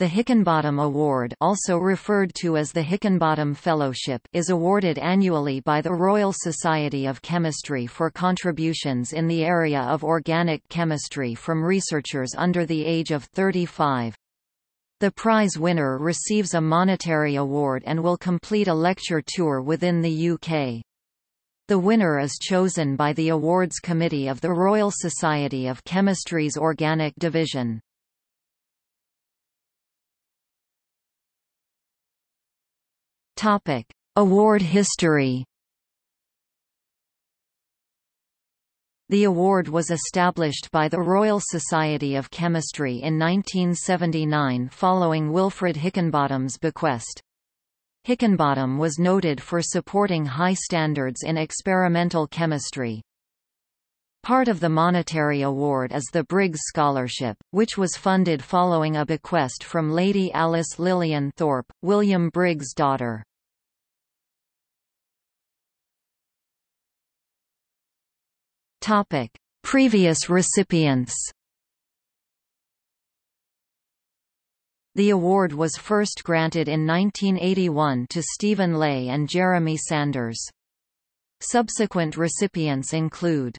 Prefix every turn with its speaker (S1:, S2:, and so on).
S1: The Hickinbottom Award also referred to as the Hickinbottom Fellowship is awarded annually by the Royal Society of Chemistry for contributions in the area of organic chemistry from researchers under the age of 35. The prize winner receives a monetary award and will complete a lecture tour within the UK. The winner is chosen by the Awards Committee of the Royal Society of Chemistry's Organic Division. Topic: Award history. The award was established by the Royal Society of Chemistry in 1979 following Wilfred Hickinbottom's bequest. Hickinbottom was noted for supporting high standards in experimental chemistry. Part of the monetary award is the Briggs Scholarship, which was funded following a bequest from Lady Alice Lillian Thorpe, William Briggs' daughter. Topic: Previous recipients. The award was first granted in 1981 to Stephen Ley and Jeremy Sanders. Subsequent recipients include